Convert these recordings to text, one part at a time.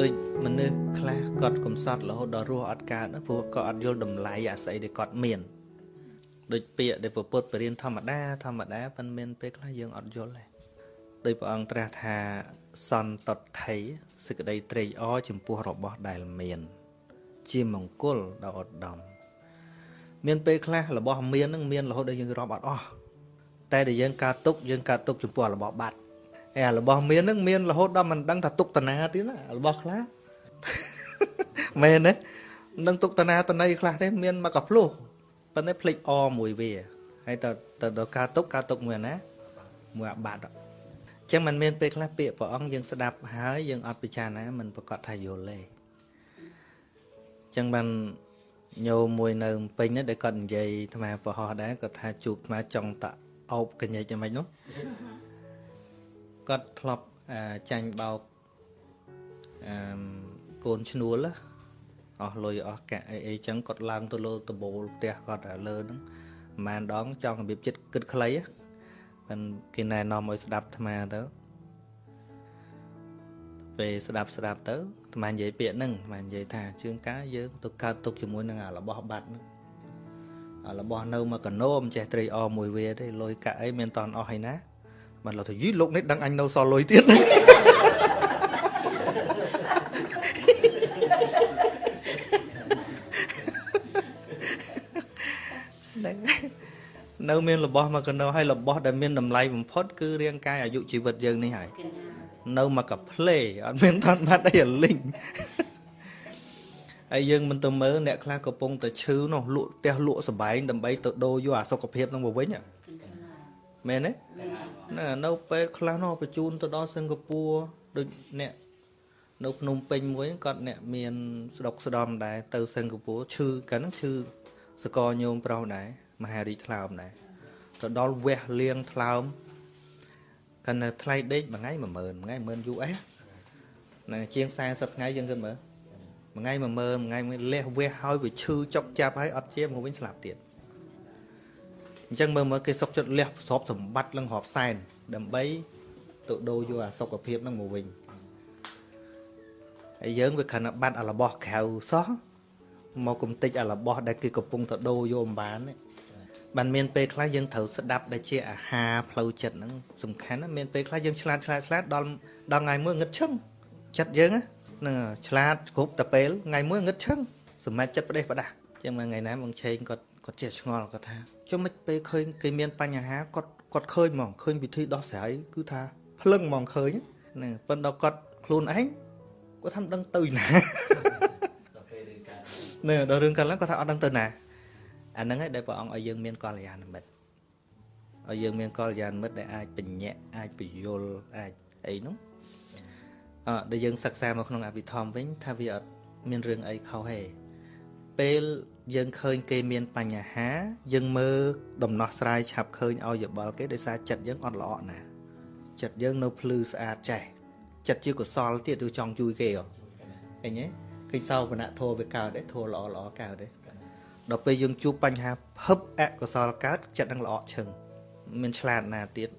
ដូចមនុស្សខ្លះគាត់កំសត់រហូតដល់រស់អត់កើតព្រោះគាត់អត់យល់តម្លៃអាស្អីដែលគាត់មានដូចពាក្យដែលពុទ្ធបរិញ្ញាធម្មតា ធម្មតាប៉ុន្មានពេលខ្លះយើងអត់យល់ទេដោយព្រះអង្គត្រាស់ថាសន្តថៃសេចក្តីត្រេកអរចំពោះរបស់ដែលមាន ជាមង្គលដល់ឧត្តមមានពេលខ្លះរបស់មាននឹងមានរហូតដល់យើងរាប់អត់អស់តែដែលយើងកើតទុកយើងកើតទុកចំពោះរបស់បាត់ អារបស់មាននឹងមានរហូតដល់មិនដឹងថាទុកតាណាទៀតណារបស់ខ្លះមែនទេមិនដឹងទុកតាណាតណៃខ្លះទេមានមកកាភ្លោះប៉ុន្តែភ្លេចអមួយវាហើយតើតើដល់ការទុកការទុកមួយណាមួយអាបាត់អញ្ចឹងมันមានពេលខ្លះពាក្យព្រះអង្គយើងស្ដាប់ហើយយើងអត់ពិចារណាมันប្រកាសថាយល់ទេអញ្ចឹងបានញោមមួយនៅពេញនេះដែលគាត់និយាយអាត្មាប្រហោះដែរគាត់ថាជួបអាត្មាចង់តអោបកញ្ញិចយ៉ាងម៉េចនោះ គាត់ធ្លាប់ចាញ់បោកអឺកូនឈ្នួលអស់លុយអស់កាក់អីអីចឹងគាត់ឡើងទៅលើដបូលផ្ទះគាត់លើហ្នឹងប្រហែលដងចង់របៀបចិត្តគិតខ្លីហ្នឹងគេណែនាំឲ្យស្ដាប់អាត្មាទៅពេលស្ដាប់ស្ដាប់ទៅអាត្មានិយាយពាក្យហ្នឹងអាត្មានិយាយថាជើងកាយើងទៅកើតទុកជាមួយនឹងអារបស់បាត់ហ្នឹងអារបស់នៅមកកណោមចេះត្រីអមួយវាទេលុយកាក់អីមានតន់អស់ហើយណា បានលោកថាយីលោកនេះដឹងអញនៅសល់លុយទៀតហ្នឹងនៅមានរបស់មកកណោហើយរបស់ដែលមានតម្លៃបំផុត គឺរាងកាយអាយុជីវិតយើងនេះហើយនៅមកកាផ្លេអត់មានតាន់បាត់អីលីងហើយយើងមិនទៅមើលអ្នកខ្លះកំពុងតែឈឺនោះលក់ផ្ទះលក់សបែងដើម្បីទៅដូរយកអាសុខភាពនឹងមកវិញមែនទេ ណានៅពេលខ្លះនោះបញ្ជូនទៅដល់សិង្ហបុរីដូចអ្នកនៅភ្នំពេញមួយគាត់អ្នកមានស្ដុកស្ដំដែរទៅសិង្ហបុរីឈឺកាលហ្នឹងឈឺសកលញោមប្រុសដែរមហារីថ្លើមដែរទៅដល់វះលៀងថ្លើមកាលនៅថ្លៃដេកមួយថ្ងៃ10000មួយថ្ងៃ10000 US ណាជាង40ថ្ងៃយើងគិតមើលមួយថ្ងៃ10000មួយថ្ងៃមួយលះវះហើយវាឈឺចុកចាប់ហើយអត់ជាមកវិញស្លាប់ទៀត អញ្ចឹងមើលមើលគេសុកចិត្តលះទ្រព្យសម្បត្តិឡើងរាប់សែនដើម្បីទៅដូរយកអាសុខភាពហ្នឹងមកវិញហើយយើងវាគ្រាន់តែបាត់អារបស់ក្រៅសោះមកគំតិចអារបស់ដែលគេកំពុងទៅដូរយកអំបានបានមានពេលខ្លះយើងត្រូវស្ដាប់ដែលជាអាហារផ្លូវចិត្តហ្នឹងសំខាន់ណាមានពេលខ្លះយើងឆ្លាតឆ្លាតឆ្លាតដល់ដល់ថ្ងៃមួយងឹតឈឹងចិត្តយើងហ្នឹងឆ្លាតគ្រប់តែពេលថ្ងៃមួយងឹតឈឹងសម្រាប់ចិត្តប្រទេសប្រដាស់ចឹងមកថ្ងៃណាបងឆេងគាត់ គាត់ចេះឆ្ងល់គាត់ថាចុះមិនពេលឃើញគេមានបញ្ហាគាត់គាត់ឃើញហ្មងឃើញវិធីដោះស្រាយគឺថាភ្លឹងហ្មងឃើញហ្នឹងប៉ុន្តែគាត់ខ្លួនឯងគាត់ថាមិនដឹងទៅណានៅដល់រឿងកាលឡើងគាត់ថាអត់ដឹងទៅណាអាហ្នឹងឯងដែលព្រះអង្គឲ្យយើងមានកល្យាណមិត្តឲ្យយើងមានកល្យាណមិត្តដែលអាចបញ្ញាក់អាចពយល់អាចអីនោះអឺដែលយើងសិក្សាមកក្នុងអភិធម្មវិញថាវាអត់មានរឿងអីខុសទេ ពេលយើងឃើញគេមានបញ្ហា យើងមើលដំណោះស្រាយឆាប់ឃើញឲ្យយោបល់គេដោយសារចិត្តយើងអត់ល្អណាចិត្តយើងនៅភ្លឺស្អាតចេះចិត្តជាកុសលទៀតឬចង់ជួយគេហ៎ឃើញទេឃើញសោបនៈធម៌វាកើតទេធម៌ល្អល្អកើតទេដល់ពេលយើងជួបបញ្ហាភឹបអកុសលកើតចិត្តនឹងល្អឈឹងមានឆ្លាតណាទៀត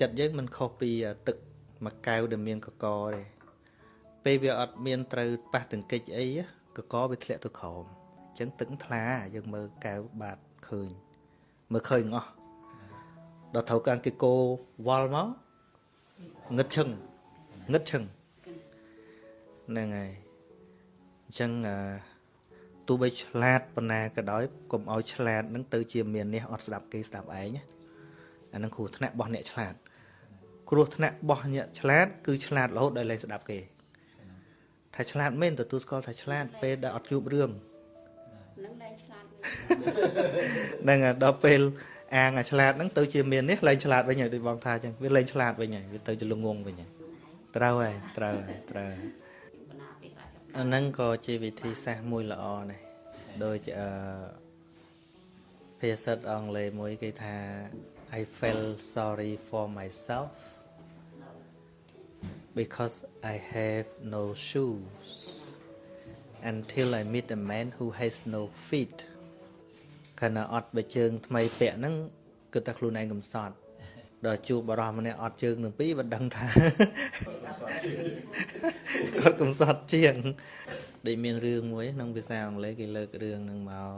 ចិត្តយើងមិនខុសពីទឹកមួយកែវដែលមានកកទេពេលវាអត់មានត្រូវប៉ះទង្គិចអី កកវាធ្លាក់ទៅក្រោមអញ្ចឹងទឹកថ្លាយើងមើលកែវបាតឃើញមើលឃើញអស់ដល់ត្រូវការគេគោវល់មកងឹតឈឹងងឹតឈឹងហ្នឹងហើយអញ្ចឹងអឺទោះបីឆ្លាតប៉ុណ្ណាក៏ដោយកុំឲ្យឆ្លាតនឹងទៅជាមាននេះអត់ស្ដាប់គេស្ដាប់ឯងអានឹងគ្រោះថ្នាក់របស់អ្នកឆ្លាតគ្រោះថ្នាក់របស់អ្នកឆ្លាតគឺឆ្លាតរហូតដល់លែងស្ដាប់គេ ថាឆ្លាតមែនទទួលស្គាល់ថាឆ្លាតពេលដែលអត់ជួបរឿងនឹងលែងឆ្លាតហ្នឹងដល់ពេលអាងអាឆ្លាតហ្នឹងទៅជាមាននេះលែងឆ្លាតវិញហើយដូចបងថាអញ្ចឹងវាលែងឆ្លាតវិញហើយវាទៅជាល្ងងវិញហើយត្រូវហើយត្រូវហើយត្រូវអាហ្នឹងក៏ជាវិធីសាស្ត្រមួយល្អដែរដូចអឺភាសាអង់គ្លេសមួយគេថា I felt sorry for myself because I have no shoes until I meet a man who has no feet ខណៈអត់បើជើងថ្មីពាក់ហ្នឹងគឺតែខ្លួនឯងកំសត់ដល់ជួបបរោះម្នាក់អត់ជើងទាំងពីរមិនដឹងថាគាត់កំសត់ជាងដែលមានរឿងមួយក្នុងភាសាអង់គ្លេសគេលើករឿងនឹងមក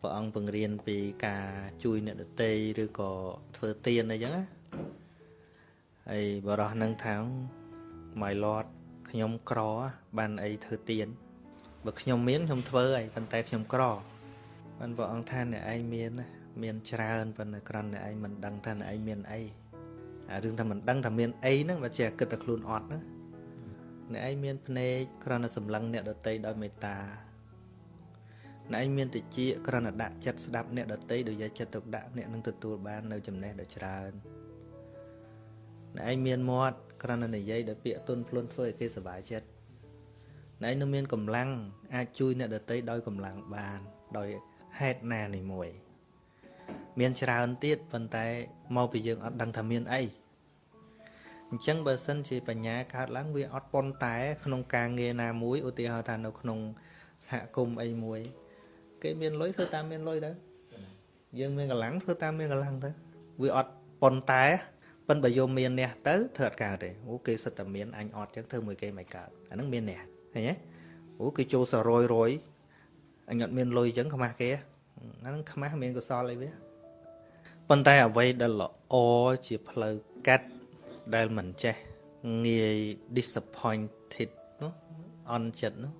ព្រះអង្គបង្រៀនពីការជួយអ្នកដទៃឬក៏ធ្វើទានអីចឹងណាហើយបរោះនឹងថា my lord ខ្ញុំក្របានអីធ្វើទានបើខ្ញុំមានខ្ញុំធ្វើហើយប៉ុន្តែខ្ញុំក្របានព្រះអង្គថាអ្នកឯងមានមានច្រើនប៉ុន្តែគ្រាន់តែឯងមិនដឹងថាអ្នកឯងមានអីអារឿងថាមិនដឹងថាមានអីហ្នឹងបើជាគិតតែខ្លួនអត់ណាអ្នកឯងមានភ្នែកគ្រាន់តែសម្លឹងអ្នកដតីដោយមេត្តាអ្នកឯងមានតិចគ្រាន់តែដាក់ចិត្តស្ដាប់អ្នកដតីដោយយកចិត្តទុកដាក់អ្នកនឹងទទួលបាននៅចំណេះដ៏ច្រើនអ្នកឯងមានមាត់ គ្រាន់តែនិយាយដោយពាក្យទុនភ្លុនធ្វើឲ្យគេសប្បាយចិត្តអ្នកឯងនឹងមានកម្លាំងអាចជួយអ្នកដតីដោយកម្លាំងបាន ដោយហេតុណានេះមួយ មានច្រើនទៀតប៉ុន្តែមកពីយើងអត់ដឹងថាមានអីអញ្ចឹងបើសិនជាបញ្ញាកើតឡើងវាអត់ប៉ុនតែ ក្នុងការងារណាមួយឧទាហរណ៍ថានៅក្នុងសហគមន៍អីមួយ គេមានលុយធ្វើតាមមានលុយទៅយើងមានកម្លាំងធ្វើតាមមានកម្លាំងទៅវាអត់ប៉ុនតែ ប៉ិនបើយកមានអ្នកទៅធ្វើអត់កើតទេអូគេសិតតែមានអញអត់ចឹងធ្វើមួយគេមិនកើតអាហ្នឹងមានអ្នកឃើញទេអូគេចូលសរយរយអញអត់មានលុយចឹងខ្មាស់គេអាហ្នឹងខ្មាស់មានកុសលអីវាប៉ុន្តែអ្វីដែលល្អជាផ្លូវកាត់ដែលមិនចេះងាយ disappointed នោះអន់ចិត្តនោះ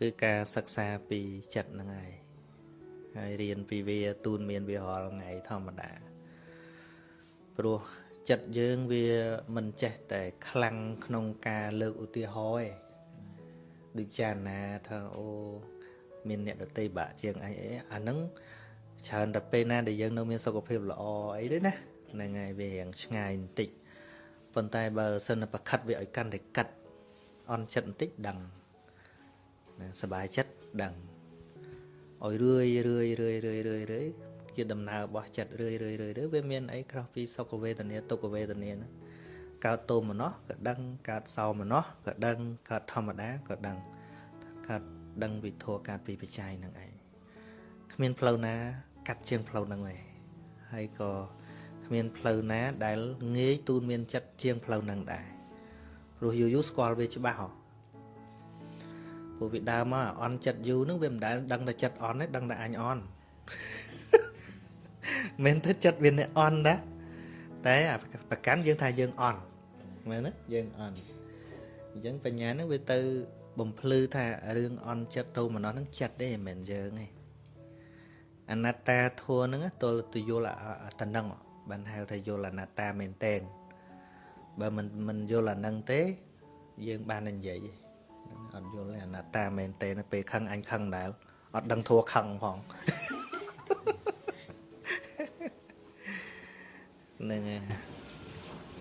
គឺការសិក្សាពីចិត្តហ្នឹងហើយហើយរៀនពីវា ទូនមានវារាល់ថ្ងៃធម្មតាព្រោះ ចិត្តយើងវាមិនចេះតែខ្លាំងក្នុងការលើកឧទាហរណ៍ឯងដូចចារណាថាអូមានអ្នកដតីបាក់ជាងអីអីអាហ្នឹងច្រើនតែពេលណាដែលយើងនៅមានសុខភាពល្អអីទេណាហ្នឹងហើយវារៀងឆ្ងាយបន្តិចប៉ុន្តែបើសិនតែប្រខិតវាឲ្យកាន់តែកាត់អន់ចិត្តបន្តិចដឹងណាសบายចិត្តដឹងឲ្យរឿយរឿយរឿយរឿយរឿយរឿយ ជាដំណើររបស់ចិត្តរឿយរឿយរឿយរឿយវាមានអីក្រោះពីសុខវេទនាទុក្ខវេទនាហ្នឹងកើតទោមនោះក៏ដឹងកើតសោមនោះក៏ដឹងកើតធម្មតាក៏ដឹងកើតដឹងវិធរកើតពីបច្ច័យហ្នឹងឯងគ្មានផ្លូវណា កាត់ជាងផ្លូវហ្នឹងទេហើយក៏គ្មានផ្លូវណាដែលងាយទូនមានចិត្តជាងផ្លូវហ្នឹងដែរព្រោះយូរយូរស្គាល់វាច្បាស់ហ៎ព្រោះវាដើមមកអន់ចិត្តយូរហ្នឹងវាមិនដែលដឹងតែចិត្តអន់ទេដឹងតែអញអន់ មិនទៅចិត្តវាអ្នកអន់ដែរតែប្រកាន់យើងថាយើងអន់មែនទេយើងអន់អញ្ចឹងបញ្ញាហ្នឹងវាទៅបំភ្លឺថារឿងអន់ចិត្តទៅម្នោះហ្នឹងចិត្តទេមិនមែនយើងទេអនត្តាធัวហ្នឹងទល់ទៅយល់តំណឹងបានហៅថាយល់អនត្តាមែនតែនបើមិនមិនយល់អានឹងទេ យើងបាននិយាយអត់យល់អនត្តាមែនតែនពេលខឹងអញខឹងដែរអត់ដឹងធัวខឹងផង ហ្នឹងហើយ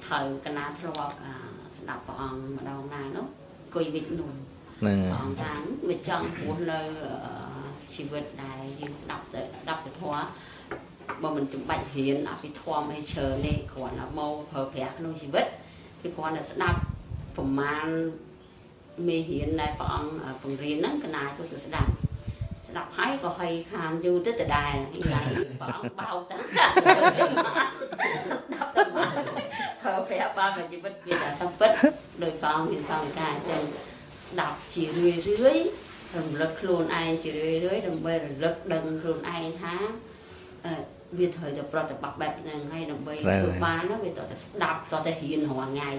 ត្រូវកណាធ្លាប់ស្ដាប់ព្រះអង្គម្ដងណានោះគួយវិចនោះហ្នឹងព្រះអង្គថាវាចង់ព្រោះនៅជីវិតដែលយើងស្ដាប់ទៅស្ដាប់ទៅធម៌បើមិនចាំបាច់រៀនអភិធម្មអីច្រើនទេគ្រាន់តែមកប្រើប្រាស់ក្នុងជីវិតគឺគ្រាន់តែស្ដាប់ប្រមាណមេរៀនដែលព្រះអង្គបង្រៀនហ្នឹងកណាទៅស្ដាប់ ស្ដាប់ហើយក៏ហើយខានយូរទៅដដែលហើយព្រះអង្គបោកទៅស្ដាប់ទៅមកប្រើប្រាស់បានជីវិតវាតែសំពិតដោយព្រះអង្គមានសង្ការអញ្ចឹងស្ដាប់ជារឿយរឿយរំលឹកខ្លួនឯងជារឿយរឿយដើម្បីរលឹកដឹងខ្លួនឯងថាវាត្រូវតែប្រតិបត្តិបែបហ្នឹងហើយដើម្បីធ្វើបានវាត្រូវតែស្ដាប់ត្រូវតែរៀនរាល់ថ្ងៃ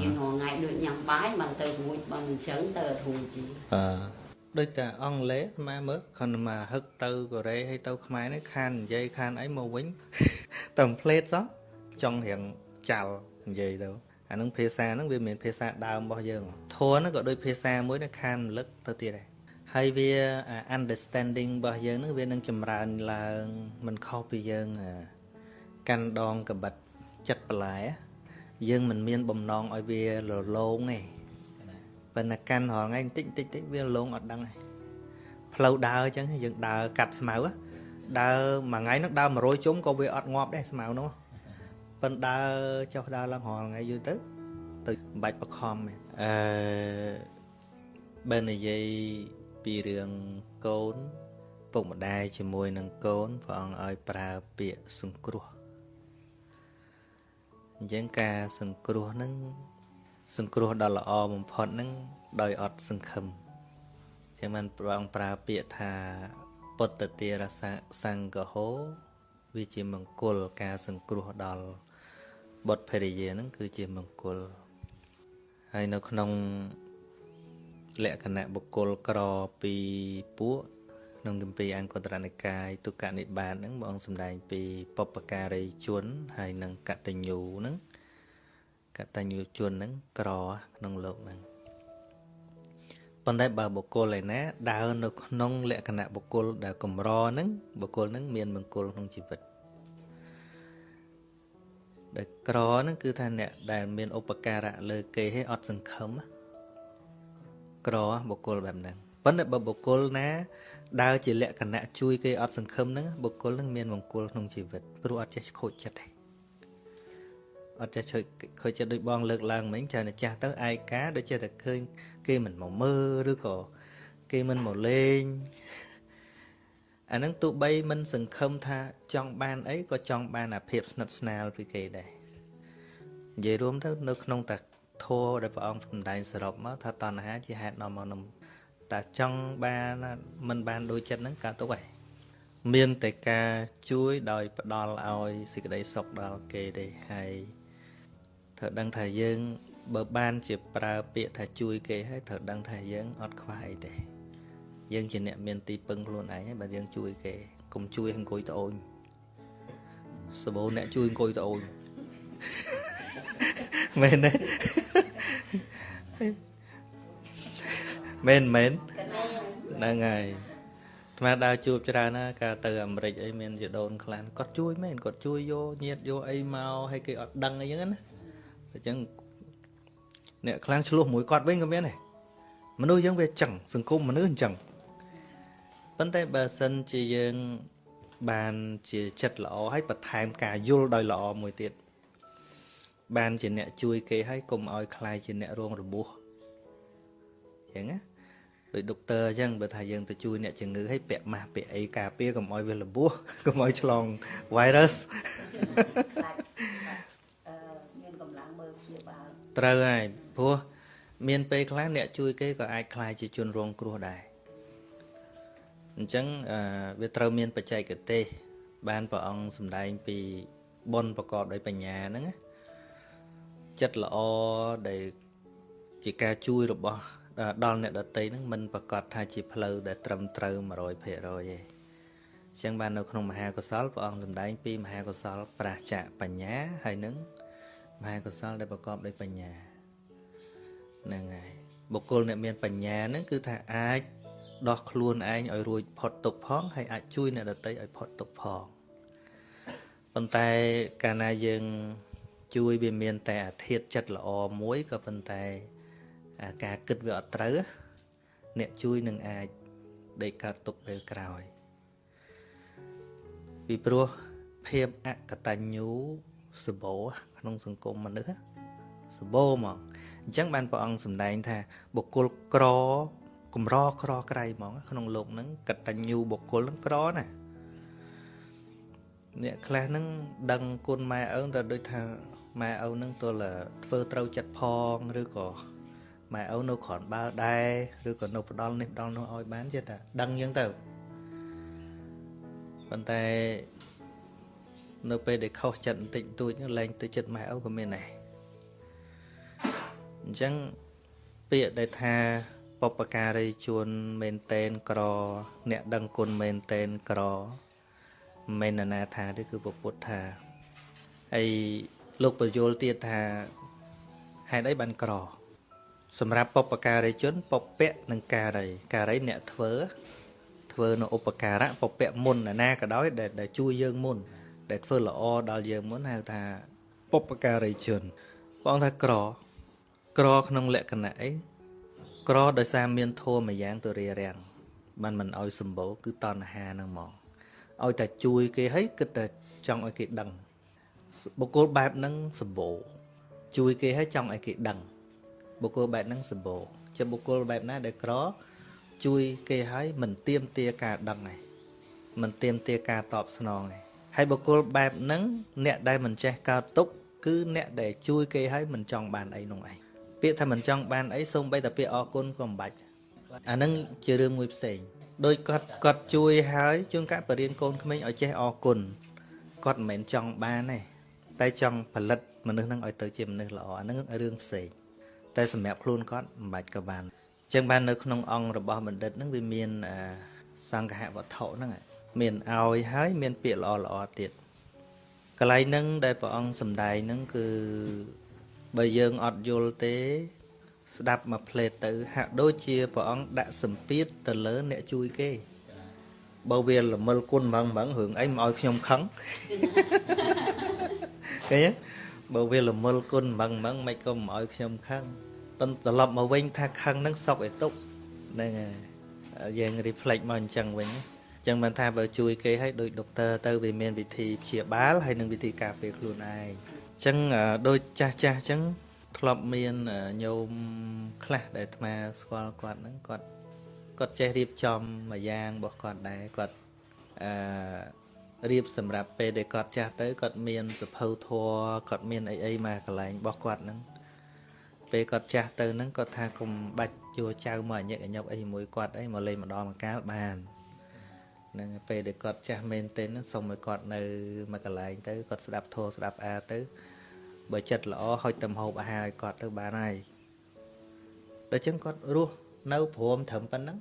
រៀនរាល់ថ្ងៃដូចញ៉ាំបាយបានទៅរួចបានអញ្ចឹងទៅអត់រួចជីអឺ ដូចតែអង់គ្លេសម៉ែមើលគ្រាន់តែមកហឹកទៅកូរ៉េហើយទៅខ្មែរនេះខាននិយាយខានអីមកវិញតែផ្លេតសោះចង់រៀងចាល់និយាយទៅអានឹងភាសាហ្នឹងវាមិនភាសាដើមរបស់យើងធัวហ្នឹងក៏ដូចភាសាមួយនឹងខានរលឹកទៅទៀតដែរហើយវា understanding របស់យើងនឹងវានឹងចម្រើនឡើងមិនខុសពីយើងកាន់ដងកបិតចិត្តបន្លែយើងមិនមានបំណងឲ្យវារលោងទេ ប៉ុន្តែកាន់រាល់ថ្ងៃបន្តិចបន្តិចតិចវាលងអត់ដឹងទេផ្លូវដើរអញ្ចឹងយើងដើរកាត់ស្មៅដើរមួយថ្ងៃនោះដើរ100ជុំក៏វាអត់ងាប់ដែរស្មៅនោះប៉ុន្តែដើរចុះដើរឡើងរាល់ថ្ងៃយូរទៅទៅបាច់បខំអឺបើនិយាយពីរឿងកូនពុកម្ដាយជាមួយនឹងកូនព្រះអង្គឲ្យប្រើពាក្យសង្គ្រោះអញ្ចឹងការសង្គ្រោះហ្នឹង សង្គ្រោះដ៏ល្អបំផុតហ្នឹងដោយអត់សង្ឃឹមចឹងបានព្រះអង្គប្រើពាក្យថាពុទ្ធទារសៈសង្កហោវាជាមង្គលការសង្គ្រោះដល់បុត្រភរិយាហ្នឹងគឺជាមង្គលហើយនៅក្នុងលក្ខណៈបុគ្គលក្រពីពួកក្នុងគម្ពីរអង្គតរនិកាយទុក្កនិបាតហ្នឹងបងសម្ដែងពីបពការីជន ហើយនិងកតញ្ញូហ្នឹង កតញ្ញូជនហ្នឹងក្រក្នុងលោកហ្នឹងប៉ុន្តែបើបុគ្គលឯណាដើរនៅក្នុងលក្ខណៈបុគ្គលដែលកម្រហ្នឹងបុគ្គលហ្នឹងមានមង្គលក្នុងជីវិតដែលក្រហ្នឹងគឺថាអ្នកដែលមានឧបការៈលើគេឲ្យអត់សង្ឃឹមក្របុគ្គលបែបហ្នឹងប៉ុន្តែបើបុគ្គលណាដើរជាលក្ខណៈជួយគេអត់សង្ឃឹមហ្នឹងបុគ្គលហ្នឹងមានមង្គលក្នុងជីវិតព្រោះអត់ចេះខូចចិត្តទេ អត់ចេះជួយខូចចិត្តដូចបងលើកឡើងមិញច្រើនតែចាស់ទៅឯកាដូចចេះតែឃើញគេមិនមកមើលឬក៏គេមិនមកលេងអាហ្នឹងទោះបីមិនសង្ឃឹមថាចង់បានអីក៏ចង់បានអាភាពស្និទ្ធស្នាលពីគេដែរនិយាយរួមទៅនៅក្នុងតាធម៌ដែលព្រះអង្គសម្ដែងសរុបមកថាតណ្ហាជាហេតុនាំមកនំតែចង់បានមិនបានដូចចិត្តហ្នឹងកើតទុកហើយមានតែការជួយដោយផ្ដល់ឲ្យសេចក្តីសុខដល់គេទេហើយ ត្រូវដឹងថាយើងបើបានជាប្រើពាក្យថាជួយគេហើយត្រូវដឹងថាយើងអត់ខ្វះអីទេយើងជាអ្នកមានទីពឹងខ្លួនឯងហើយបើយើងជួយគេកុំជួយអង្គុយត្អូនសបោអ្នកជួយអង្គុយត្អូនមែនទេមែនមែនហ្នឹងហើយថ្មដើរជួបច្រើនណាកាលទៅអាមេរិកអីមានជាដូនខ្លះគាត់ជួយមែនគាត់ជួយយកញាតយកអីមកឲ្យគេអត់ដឹងអីចឹងណា អញ្ចឹងអ្នកខ្លាំងឆ្លោះមួយគាត់វិញក៏មានដែរមនុស្សយើងវាចឹងសង្គមមនុស្សអញ្ចឹងប៉ុន្តែបើសិនជាយើងបានជាចិត្តល្អហើយបន្ថែមការយល់ដោយល្អមួយទៀតបានជាអ្នកជួយគេហើយកុំឲ្យខ្លាយជាអ្នករងរបួសអញ្ចឹងណាដោយដុកទ័រអញ្ចឹងបើថាយើងទៅជួយអ្នកជំងឺឲ្យពាក់ម៉ាស់ពាក់អីការពារកុំឲ្យវារបួសកុំឲ្យឆ្លង virus មានកម្លាំងមើល ព្យាបាលត្រូវហើយព្រោះមានពេលខ្លះអ្នកជួយគេក៏អាចខ្លាយជាជនរងគ្រោះដែរអញ្ចឹងវាត្រូវមានបច្ចេកទេស បានព្រះអង្គសម្ដែងពីបុណ្យប្រកបដោយបញ្ញាហ្នឹងណាចិត្តល្អដែលជាការជួយរបស់ដល់អ្នកដតីហ្នឹងមិនប្រកាសថាជាផ្លូវដែលត្រឹមត្រូវ100%ទេអញ្ចឹងបាននៅក្នុងមហាកុសលព្រះអង្គសម្ដែងពីមហាកុសលប្រាសចាកបញ្ញាហើយនឹង មហាកុសលដែលប្រកបដោយបញ្ញាហ្នឹងហើយបុគ្គលអ្នកមានបញ្ញាហ្នឹងគឺថាអាចដោះខ្លួនឯងឲ្យរួចផុតទុក្ខផងហើយអាចជួយអ្នកដទៃឲ្យផុតទុក្ខផងប៉ុន្តែកាលណាយើងជួយវាមានតែអាធិធចិត្តល្អមួយក៏ប៉ុន្តែការគិតវាអត់ត្រូវអ្នកជួយនឹងអាចដេកកើតទុកពេលក្រោយពីព្រោះភាពអកតញ្ញូ សបោក្នុងសង្គមមនុស្សសបោហ្មងអញ្ចឹងបានព្រះអង្គសម្ដែងថាបុគ្គលក្រកម្រក្រក្រៃហ្មងក្នុងលោកហ្នឹងកតញ្ញូបុគ្គលហ្នឹងក្រណាអ្នកខ្លះហ្នឹងដឹងគុណម៉ែឪតែដូចថាម៉ែឪហ្នឹងទល់ធ្វើត្រូវចិត្តផងឬក៏ម៉ែឪនៅគ្រាន់បើដែរឬក៏នៅផ្ដាល់នេះផ្ដាល់នោះឲ្យបានចេះតែដឹងអញ្ចឹងទៅប៉ុន្តែ នៅពេលដែលខុសចិត្តបន្តិចបន្តួចលែងទៅចិត្តម៉ែឪក៏មានដែរអញ្ចឹងពាក្យដែលថាបពការីជួនមែនតែនក្រ អ្នកដឹងគុណមែនតែនក្រមិនណានាថាទេគឺពុទ្ធថាហើយលោកបញ្យលទៀតថាហេតុអីបានក្រ សម្រាប់បពការីជនពពៈនិងការីការីអ្នកធ្វើធ្វើនៅឧបការៈពពៈមុនណាក៏ដោយដែលជួយយើងមុន ដែលធ្វើល្អដល់យើងមុនហៅថាបុព្វការីជនបងថាក្រ ក្រក្នុងលក្ខណៈអីក្រដោយសារមានធម៌មួយយ៉ាងទៅរារាំងបានមិនអោយសម្បូរគឺតណ្ហាហ្នឹងមកឲ្យតែជួយគេឲ្យគិតតែចង់ឲ្យគេដឹងបុគ្គលបែបហ្នឹងសម្បូរជួយគេឲ្យចង់ឲ្យគេដឹងបុគ្គលបែបហ្នឹងសម្បូរជាបុគ្គលបែបណាដែលក្រ ជួយគេឲ្យមិនទៀមទាការដឹងឯងមិនទៀមទាការតបស្នងឯង ហើយបុគ្គលបែបហ្នឹងអ្នកដែលមិនចេះកើតទុកគឺអ្នកដែលជួយគេឲ្យមិនចង់បានអីនោះឯងពាក្យថាមិនចង់បានអីសូម្បីតែពាក្យអរគុណក៏មិនបាច់អានឹងជារឿងមួយផ្សេងដោយគាត់គាត់ជួយហើយជួនកាលបរៀនកូនក្មេងឲ្យចេះអរគុណគាត់មិនមែនចង់បានទេតែចង់ផលិតមនុស្សហ្នឹងឲ្យទៅជាមនុស្សល្អអានឹងរឿងផ្សេងតែសម្រាប់ខ្លួនគាត់មិនបាច់ក៏បានអញ្ចឹងបាននៅក្នុងអង្គរបស់បណ្ឌិតហ្នឹងវាមានសង្ឃហវត្ថុហ្នឹង មានឲ្យហើយមានពាក្យល្អល្អទៀតកន្លែងហ្នឹងដែលព្រះអង្គសំដែងហ្នឹងគឺបើយើងអត់យល់ទេ ស្ដាប់មកផ្លេតទៅ ហាក់ដូចជាព្រះអង្គដាក់សម្ពាធទៅលើអ្នកជួយគេបើវាល្មិលគុណហ្មងហ្មងរឿងអីមកឲ្យខ្ញុំខឹងឃើញបើវាល្មិលគុណហ្មងហ្មងមិនក៏មកឲ្យខ្ញុំខឹងប៉ុន្តែត្រឡប់មកវិញថាខឹងហ្នឹងសុកឯទុកហ្នឹងហើយយើង reflect មកអញ្ចឹងវិញ ចឹងបានថាបើជួយគេឲ្យដូចដុកទ័រទៅវាមានវិធីព្យាបាលហើយនិងវិធីការពារខ្លួនឯងចឹងដូចចាស់ចាស់ចឹងធ្លាប់មានញោមខ្លះដែលអាត្មាស្គាល់គាត់ហ្នឹងគាត់គាត់ចេះរៀបចំមួយយ៉ាងរបស់គាត់ដែរគាត់អឺរៀបសម្រាប់ពេលដែលគាត់ចាស់ទៅគាត់មានសភៅធัวគាត់មានអីអីមកកន្លែងរបស់គាត់ហ្នឹងពេលគាត់ចាស់ទៅហ្នឹងគាត់ថាកុំបាច់ជួចៅមកអញឹកអញុកអីជាមួយគាត់អីមកលេងម្ដងម្កាលបាន ហ្នឹងពេលដែលគាត់ចាស់មែនទែនសូមឲ្យគាត់នៅមួយកន្លែងទៅគាត់ស្ដាប់ធម៌ស្ដាប់អាទៅបើចិត្តល្អហុចទៅហូបអាហារឲ្យគាត់ទៅបានហើយដល់ចឹងគាត់រស់នៅព្រមត្រឹមប៉ុណ្ណឹង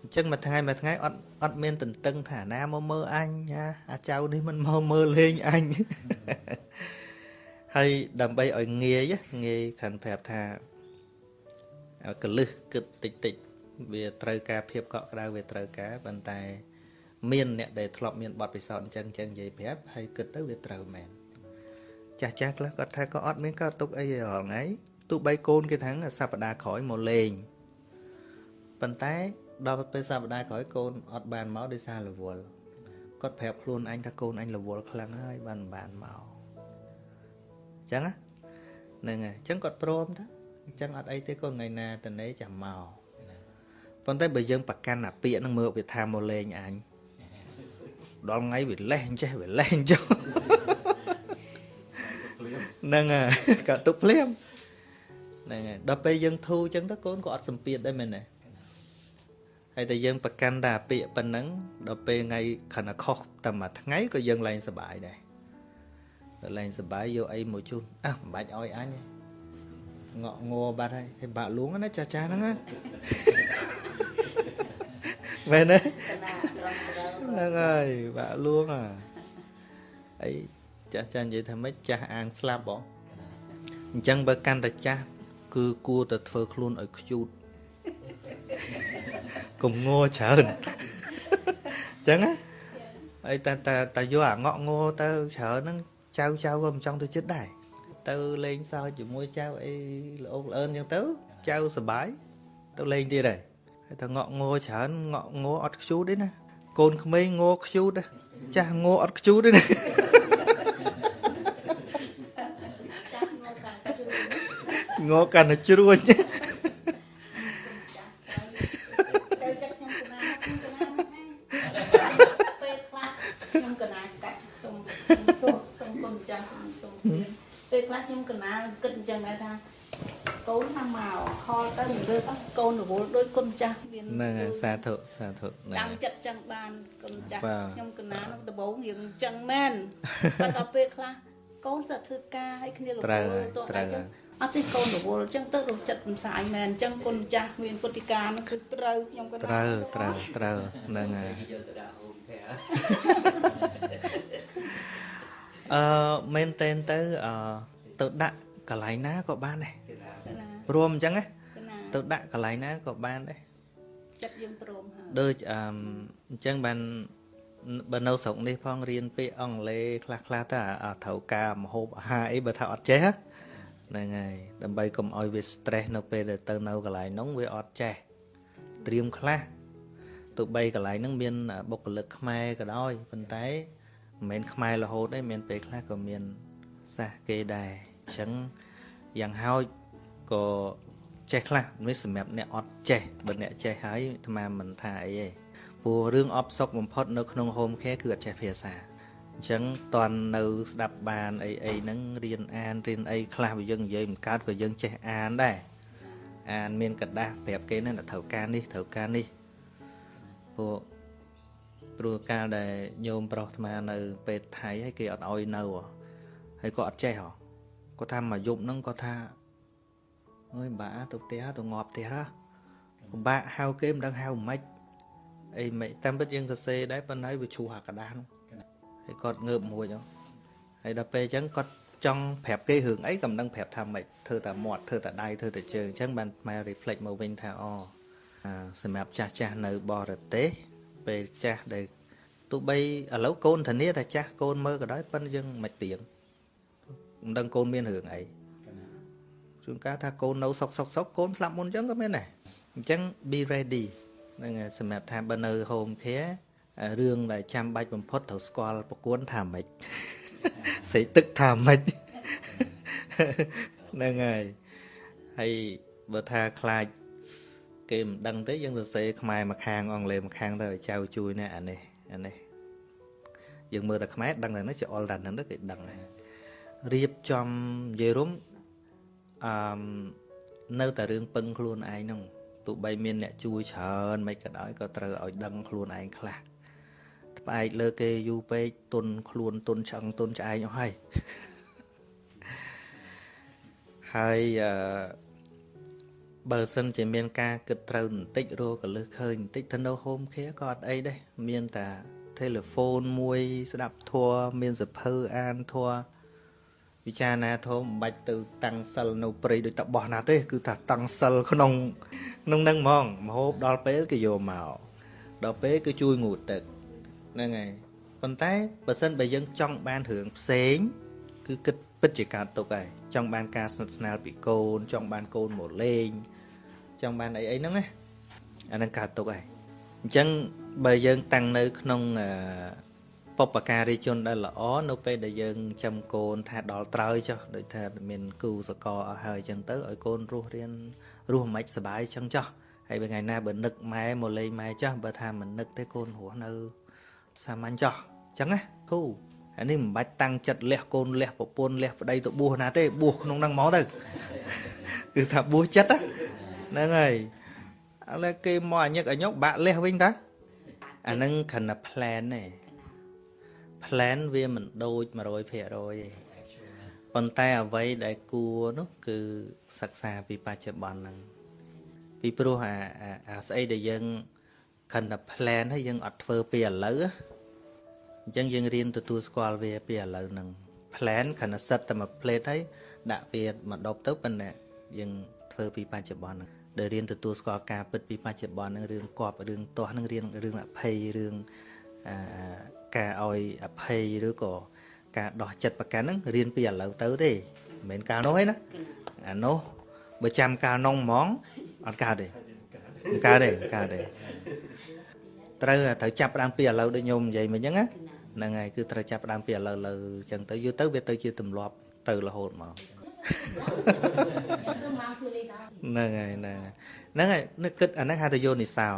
អញ្ចឹងមួយថ្ងៃមួយថ្ងៃអត់អត់មានទន្ទឹងថាណាមកមើលអញណាអាចៅនេះមិនមកមើលលេងអញហើយដើម្បីឲ្យងាយងាយខានប្រាប់ថាកលឹះគិតតិចតិចវាត្រូវការភាពកក់ក្ដៅវាត្រូវការប៉ុន្តែ មានអ្នកដែលធ្លាប់មានបទពិសោធន៍អញ្ចឹងអញ្ចឹងនិយាយប្រាប់ហើយគិតទៅវាត្រូវមែនចាស់ចាស់ខ្លះគាត់ថាក៏អត់មានកើតទុកអីរាល់ថ្ងៃទោះបីកូនគេថាសប្តាហ៍ក្រោយមកលេងប៉ុន្តែដល់ពេលសប្តាហ៍ក្រោយកូនអត់បានមកដោយសាររវល់គាត់ប្រាប់ខ្លួនអញថាកូនអញរវល់ខ្លាំងហើយបានបានមកអញ្ចឹងហ្នឹងហើយអញ្ចឹងគាត់ព្រមថាអញ្ចឹងអត់អីទេកូនថ្ងៃណាតនេចាំមកប៉ុន្តែបើយើងប្រកាន់អាពាកហ្នឹងមើលវាថាមកលេងអញ ដល់ថ្ងៃវាលេះអញ្ចេះវាលេះអញ្ចឹងហ្នឹងហើយក៏ទុកភ្លាមហ្នឹងហើយដល់ពេលយើងធូរអញ្ចឹងទៅកូនក៏អត់សម្ពាធដែរមែនទេហើយតែយើងប្រកាន់តែពាក្យប៉ុណ្ណឹងដល់ពេលថ្ងៃខណៈខុសតែមួយថ្ងៃក៏យើងឡើងសុបាយដែរដល់ឡើងសុបាយយកអីមកជូនអះមិនបាច់ឲ្យអញទេងក់ងัวបាត់ហើយហើយបាក់លួងណាចាចាហ្នឹងណា មែនទេហ្នឹងហើយបាក់លួងអាអីចាស់ចាស់និយាយថាម៉េចចាស់អាងស្លាប់ហ៎អញ្ចឹងបើកាន់តែចាស់គឺគួរតែធ្វើខ្លួនឲ្យខ្ជូតកុំងោច្រើនអញ្ចឹងណាហើយតែតែតែយកអាងក់ងោទៅច្រើនហ្នឹងចៅចៅក៏មិនចង់ទៅចិត្តដែរទៅលេងសើចជាមួយចៅអីល្អកល្អឿនអញ្ចឹងទៅចៅសុបាយទៅលេងទៀតហើយ ហើយតែងក់ងោច្រើនងក់ងោអត់ខ្ជូតទេណាកូនក្មេងងោខ្ជូតចាស់ងោអត់ខ្ជូតទេណាងោកាន់តែជ្រួញ កូនរវល់ដូចគុណចាស់មានហ្នឹងហើយសាធុសាធុដាំចិត្តចឹងបានគុណចាស់ខ្ញុំកណានឹងដំបងរៀងចឹងមែនប៉ុន្តែពេលខ្លះកូនសិតធ្វើការឲ្យគ្នារវល់ទោះតែចឹងអត់ទេកូនរវល់ចឹងទៅរកចិត្តមិនសាយមែនចឹងគុណចាស់មានពុទ្ធិកានឹងគឺត្រូវខ្ញុំក៏ត្រូវត្រូវត្រូវហ្នឹងហើយអឺមែនតែនទៅអឺទៅដាក់កន្លែងណាក៏បានដែររួមអញ្ចឹងណា ទៅដាក់កន្លែងណាក៏បានដែរចិត្តយើងព្រមហើយដូចអឺអញ្ចឹងបានបើនៅស្រុកនេះផងរៀនពាក្យអង់គ្លេសខ្លះខ្លះទៅត្រូវការមហូបអាហារអីបើថាអត់ចេះហ្នឹងហើយដើម្បីកុំឲ្យវា stress នៅពេលដែលទៅនៅកន្លែងនោះវាអត់ចេះត្រៀមខ្លះទោះបីកន្លែងហ្នឹងមានបុគ្គលិកខ្មែរក៏ដោយប៉ុន្តែមិនមែនខ្មែររហូតទេមានពេលខ្លះក៏មានសាសគេដែរអញ្ចឹងយ៉ាងហោចក៏ ចេះខ្លះនេះសម្រាប់អ្នកអត់ចេះបើអ្នកចេះហើយអាត្មាមិនថាអីទេព្រោះរឿងអបសុកបំផុតនៅក្នុង home care គឺអត់ចេះភាសាអ អញ្ចឹងតន់នៅស្ដាប់បានអីអីហ្នឹងរៀនអានរៀនអីខ្លះបើយើងនិយាយមិនកើតក៏យើងចេះអានដែរអានមានកระดาษប្រាប់គេហ្នឹងត្រូវការនេះត្រូវការនេះពួកព្រោះកាលដែលញោមប្រុសអាត្មានៅពេទ្យថៃហើយគេអត់ឲ្យនៅហើយក៏អត់ចេះហ៎គាត់ថាមកយប់ហ្នឹងគាត់ថា អើយបាទៅផ្ទះទៅងាប់ផ្ទះហ៎ពិបាកហៅគេមិនដឹងហៅមិនអីមិនតាមពិតយើងសរសេរដែរប៉ុន្តែវាឈ្លោះអាกระดาษហ្នឹងហើយគាត់ងើបមួយហ៎ហើយដល់ពេលអញ្ចឹងគាត់ចង់ប្រាប់គេរឿងអីក៏មិនដឹងប្រាប់ថាម៉េចធ្វើតែមាត់ធ្វើតែដៃធ្វើតែជើងអញ្ចឹងបានខ្មែរ reflect មកវិញថាអូសម្រាប់ចាស់ចាស់នៅបរទេសពេលចាស់ដែលទោះបីឥឡូវកូនធានាថាចាស់កូនមើលក៏ដោយប៉ុន្តែយើងមិនទៀងមិនដឹងកូនមានរឿងអី ជួនកាលថាកូននៅសុកសុកសុកកូនស្លាប់មុនអញ្ចឹងក៏មានដែរអញ្ចឹង be ready ហ្នឹងហើយសម្រាប់ថាបើនៅ home care រឿងដែលចាំបាច់បំផុតត្រូវស្គាល់ប្រគួនថាម៉េចសេទឹកថាម៉េចហ្នឹងហើយហើយបើថាខ្លាចគេមិនដឹងទេយើងសរសេរខ្មែរមួយខាងអង់គ្លេសម្ខាងទៅឲ្យចៅជួយណាអានេះអានេះយើងមើលតែខ្មែរដឹងតែនេះជាអល់តែហ្នឹងទៅគេដឹងហើយរៀបចំនិយាយរួម អឺនៅតែរឿងពឹងខ្លួនឯងហ្នឹងទោះបីមានអ្នកជួយច្រើនមិនក៏ដោយក៏ត្រូវឲ្យដឹងខ្លួនឯងខ្លះផ្អែកលើគេយូរពេកទុនខ្លួនទុនឆ្អឹងទុនឆ្អែងអស់ហើយហើយអឺបើសិនជាមានការគិតត្រូវបន្តិចរកលឹះឃើញបន្តិចទៅនៅ home care ក៏អត់អីដែរមានតែ telephone មួយស្ដាប់ធัวមានសភៅអានធัว វិចារណាធំមិនបាច់ទៅតាំងសិលនៅព្រៃដូចតបោះណាទេ គឺថាតាំងសិលក្នុងក្នុងនឹងហ្មងមហូបដល់ពេលគេយកមកដល់ពេលគឺជួយងូតទឹកហ្នឹងហើយប៉ុន្តែបើសិនបើយើងចង់បានរឿងផ្សេង គឺគិតពិតជាកើតទុកហើយចង់បានការស្និទ្ធស្នាលពីកូន ចង់បានកូនមកលេងចង់បានអីអីហ្នឹងណាអាហ្នឹងកើតទុកហើយអញ្ចឹងបើយើងតាំងនៅក្នុង បពការីជនដែលល្អនៅពេលដែលយើងចាំកូនថាដល់ត្រើយចុះដូចថាមានគូសកលអស់ហើយអញ្ចឹងទៅឲ្យកូនរស់រៀនរស់មិនសុបាយអញ្ចឹងចុះហើយបើថ្ងៃណាបើនឹកម៉ែមកលេងម៉ែចុះបើថាមិននឹកទេកូនរស់នៅសាមញ្ញចុះអញ្ចឹងណាគូអានេះមិនបាច់តាំងចិត្តលះកូនលះប្រពន្ធលះប្តីទៅបួសណាទេបួសក្នុងហ្នឹងមកទៅគឺថាបួសចិត្តហ្នឹងហើយឥឡូវគេមកអញឹកអញុកបាក់លះវិញតាអាហ្នឹងគ្រាន់តែ plan ទេ plan វាមិនដូច100%ទេប៉ុន្តែអ្វីដែលគួរនោះគឺសិក្សាពីបច្ចុប្បន្នហ្នឹងពីព្រោះអាអាស្អីដែលយើងខិនតែ plan ហើយយើងអត់ធ្វើពីឥឡូវអញ្ចឹងយើងរៀនទទួលស្គាល់វាពីឥឡូវហ្នឹង plan ខិនតែសិតតែមួយ plate ហើយដាក់វាមកដប់ទៅប៉ុន្តែយើងធ្វើពីបច្ចុប្បន្នហ្នឹងដែលរៀនទទួលស្គាល់ការពិតពីបច្ចុប្បន្នហ្នឹងរឿងគប់រឿងទាស់ហ្នឹងរៀនរឿងអភ័យរឿងអា ការឲ្យអភ័យឬក៏ការដោះចិត្តប្រកាន់ហ្នឹងរៀនពីឥឡូវទៅទេមិនមែនកាលនោះទេណាអានោះបើចាំកាលនោះហ្មងអត់កើតទេមិនកើតទេមិនកើតទេត្រូវត្រូវចាប់ផ្ដើមពីឥឡូវដូចញោមនិយាយមិញហ្នឹងណាហ្នឹងហើយគឺត្រូវចាប់ផ្ដើមពីឥឡូវលើអញ្ចឹងទៅយូរទៅវាទៅជាទម្លាប់ទៅរហូតមកហ្នឹងហើយហ្នឹងហ្នឹងហើយនឹកគិតអាហ្នឹងហៅថាយោនិសោ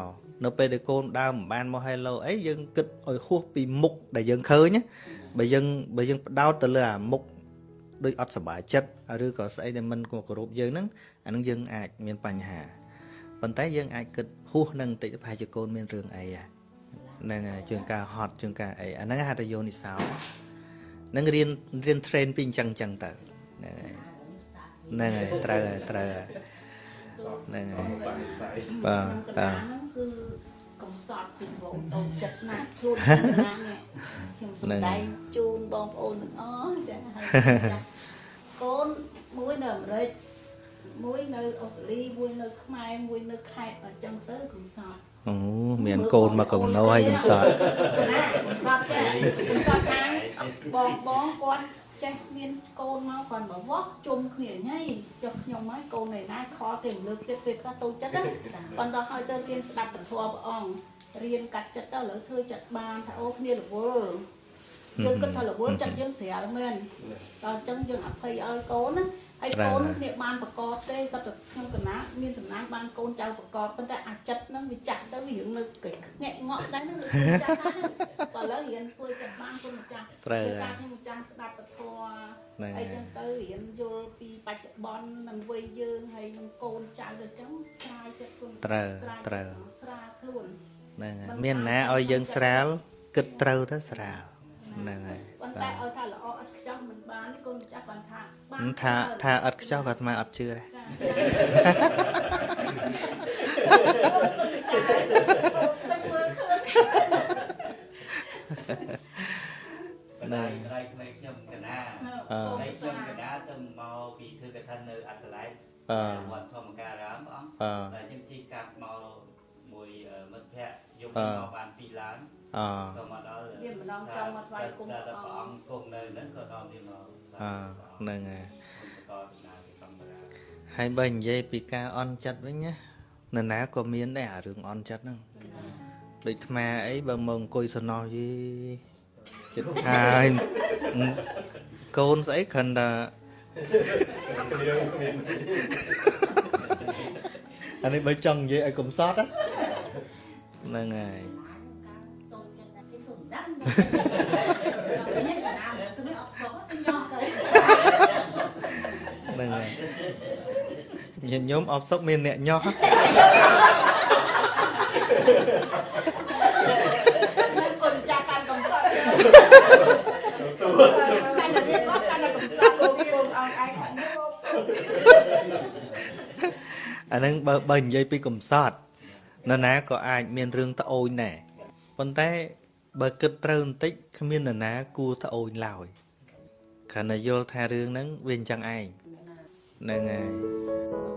នៅពេលដែលកូនដើមមិនបានមក hello អីយើងគិតឲ្យហួសពីមុខដែលយើងឃើញបើយើងបើយើងផ្ដោតទៅលើអាមុខដូចអត់សុបាយចិត្តឬក៏ស្អីដែលមិនគោរពយើងហ្នឹងអាហ្នឹងយើងអាចមានបញ្ហាប៉ុន្តែយើងអាចគិតហួសនឹងបន្តិចប្រហែលជាកូនមានរឿងអីហ្នឹងហើយជាងការហត់ជាងការអីអាហ្នឹងហៅថាយោនិសោនឹងរៀនរៀន train ពីអញ្ចឹងអញ្ចឹងទៅហ្នឹងហើយហ្នឹងហើយត្រូវហើយត្រូវ ហើយហ្នឹងហើយបាទបាទគឺកំសត់ពីបងប្អូនចិត្តណាស់ខ្លួនណាស់ខ្ញុំសម្ដែងជូនបងប្អូនទាំងអស់ចាហើយកូនមួយនៅអាមេរិកមួយនៅអូស្ត្រាលីមួយនៅខ្មែរមួយនៅខេត្តអញ្ចឹងទៅកំសត់អូមានកូនមកកំណោហើយកំសត់កំសត់ចាកំសត់ខាងបងបងគាត់ ចេះមានកូនមកគាត់មកវោះជុំគ្នាញ៉ៃចុះខ្ញុំហើយកូននៃណាខលទៅលើកទៀតពេលគាត់តូចចិត្តណាបន្តឲ្យទៅរៀនស្ដាប់ពធព្រះអង្គរៀនកាត់ចិត្តទៅឥឡូវធ្វើចិត្តបានថាអូគ្នារវល់យើងគិតថារវល់ចិត្តយើងស្រាលមែនដល់អញ្ចឹងយើងអភ័យឲ្យកូនណា ហើយកូនគ្នាបានប្រកបទេសត្វតែក្នុងកណាមានសំណាងបានកូនចៅប្រកបប៉ុន្តែអាចិត្តហ្នឹងវាចាស់ទៅវារឿងនៅគេងាក់ងក់ដែរហ្នឹងវាចាស់ហើយបើឥឡូវរៀនធ្វើចិត្តបានគុណម្ចាស់ត្រូវដោយសារហើយខ្ញុំចាំស្ដាប់ពធហ្នឹងអីហើចឹយងទៅរៀនយល់ពីបច្ចុប្បន្ននិងវ័យយើងហើយនឹងកូនចៅទៅចឹងស្រាយចិត្តគុណត្រូវស្រាយត្រូវស្រាលខ្លួនហ្នឹងហើយមានណាឲ្យយើងស្រាលគិតត្រូវទៅស្រាល ហ្នឹងហើយប៉ុន្បាតែទឲ្យថាល្អឥតខ្ចោះមិនបានទេគុណម្ចាស់បានថាបានថាថាអត់ខ្ចោះក៏អាត្មាអត់ជឿដែរ តែមើលឃើញ បណ្ដាក្រៃក្មេងខ្ញុំកណា អឺ ហើយខ្ញុំកណាទៅមកពីធ្វើកថានៅអត្តឡែក អឺ វត្តធម្មការរាមបង អឺ តែខ្ញុំជិះកាប់មកមួយមិត្តភ័ក្តិយក អឺ មកបាន2ឡាន អ ក៏មកដល់ វាម្ដងចង់មកថ្វាយគុំ តែ ព្រះ ព្រះ អ អង្គ ង្គគង់នៅហ្នឹងក៏ដល់វាមក អហ្នឹងហើយ បន្តដំណើរទៅធម្មតា ហើយបើនិយាយពីការអន់ចិត្តវិញណានរណាក៏មានដែរអារឿងអន់ចិត្តហ្នឹងដូចអាត្មាអីបើមកអង្គុយសំណោះយីចិត្តហើយកូនស្អីគ្រាន់តែអានេះបើចង់និយាយឲ្យកុំសត់ណាហ្នឹងហើយតូចចិត្តតែគេមិនដឹងនេះកណាទៅនេះអត់សុខទៅញ៉ោះទៅហ្នឹងហើយ ញាតិញោមអបសុកមានអ្នកញោះនឹងគុណចាស់កាន់កំសត់កាន់តែនេះមកកាន់តែកំសត់លោកគុំអង្គឯងអាហ្នឹងបើបើនិយាយពីកំសត់នរណាក៏អាចមានរឿងត្អូញដែរប៉ុន្តែបើគិតត្រូវបន្តិចគ្មាននរណាគួរត្អូញឡើយគ្រាន់តែយល់ថារឿងហ្នឹងវាអញ្ចឹងឯងហ្នឹងហើយ